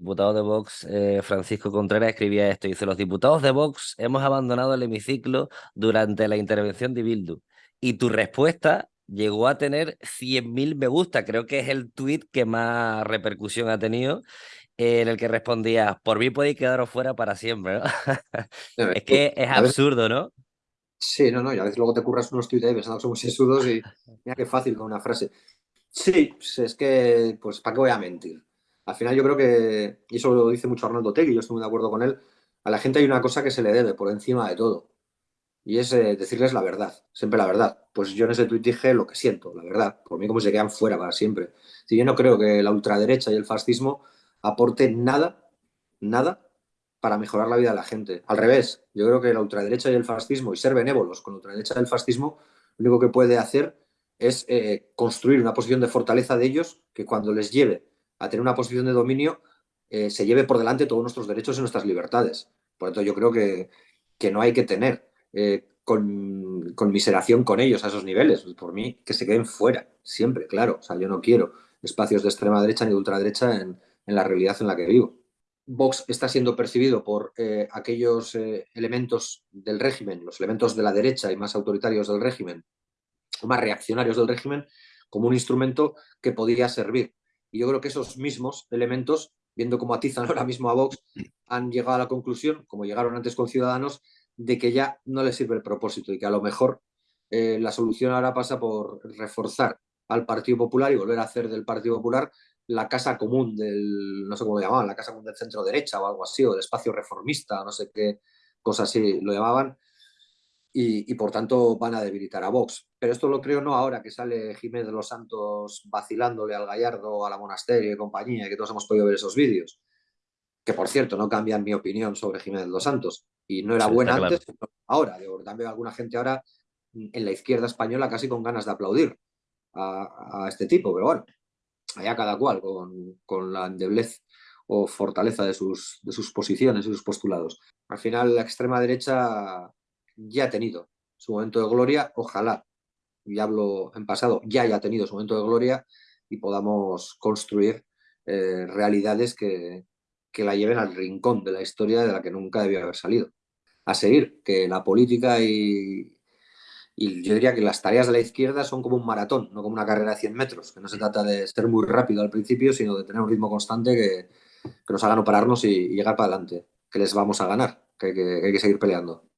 diputado de Vox, eh, Francisco Contreras, escribía esto. Dice, los diputados de Vox hemos abandonado el hemiciclo durante la intervención de Bildu. Y tu respuesta llegó a tener 100.000 me gusta. Creo que es el tuit que más repercusión ha tenido, en el que respondía, por mí podéis quedaros fuera para siempre. es que es absurdo, ¿no? Sí, no, no, y a veces luego te curras unos tuits ahí pensando que somos sesudos y mira qué fácil con una frase. Sí, pues es que, pues, ¿para qué voy a mentir? Al final yo creo que, y eso lo dice mucho Arnaldo Tegui, yo estoy muy de acuerdo con él, a la gente hay una cosa que se le debe por encima de todo, y es eh, decirles la verdad, siempre la verdad. Pues yo en ese tuit dije lo que siento, la verdad, por mí como se quedan fuera para siempre. Si yo no creo que la ultraderecha y el fascismo aporten nada, nada para mejorar la vida de la gente. Al revés, yo creo que la ultraderecha y el fascismo, y ser benévolos con la ultraderecha y el fascismo, lo único que puede hacer es eh, construir una posición de fortaleza de ellos que cuando les lleve a tener una posición de dominio eh, se lleve por delante todos nuestros derechos y nuestras libertades. Por lo tanto, yo creo que, que no hay que tener eh, con, conmiseración con ellos a esos niveles. Por mí, que se queden fuera, siempre, claro. O sea, yo no quiero espacios de extrema derecha ni de ultraderecha en, en la realidad en la que vivo. Vox está siendo percibido por aquellos elementos del régimen, los elementos de la derecha y más autoritarios del régimen, más reaccionarios del régimen como un instrumento que podía servir. Y yo creo que esos mismos elementos, viendo cómo atizan ahora mismo a Vox, han llegado a la conclusión, como llegaron antes con Ciudadanos, de que ya no les sirve el propósito y que a lo mejor eh, la solución ahora pasa por reforzar al Partido Popular y volver a hacer del Partido Popular la casa común del, no sé cómo lo llamaban, la casa común del centro derecha o algo así, o del espacio reformista, no sé qué cosas así lo llamaban, y, por tanto van a debilitar a Vox. Pero esto lo creo no ahora que sale Jiménez de los Santos vacilándole al Gallardo, a la Monasterio y compañía, que todos hemos podido ver esos vídeos, que por cierto no cambian mi opinión sobre Jiménez de los Santos, y no era buena antes, ahora, digo, también alguna gente ahora en la izquierda española casi con ganas de aplaudir a, este tipo, pero bueno, allá cada cual con, con la endeblez o fortaleza de sus, de sus posiciones y sus postulados. Al final la extrema derecha ya ha tenido su momento de gloria, ojalá, y hablo en pasado, ya haya tenido su momento de gloria y podamos construir eh, realidades que, que la lleven al rincón de la historia de la que nunca debió haber salido. A seguir, que la política y, y yo diría que las tareas de la izquierda son como un maratón, no como una carrera de 100 metros, que no se trata de ser muy rápido al principio, sino de tener un ritmo constante que, que nos haga no pararnos y, llegar para adelante, que les vamos a ganar, que hay que seguir peleando.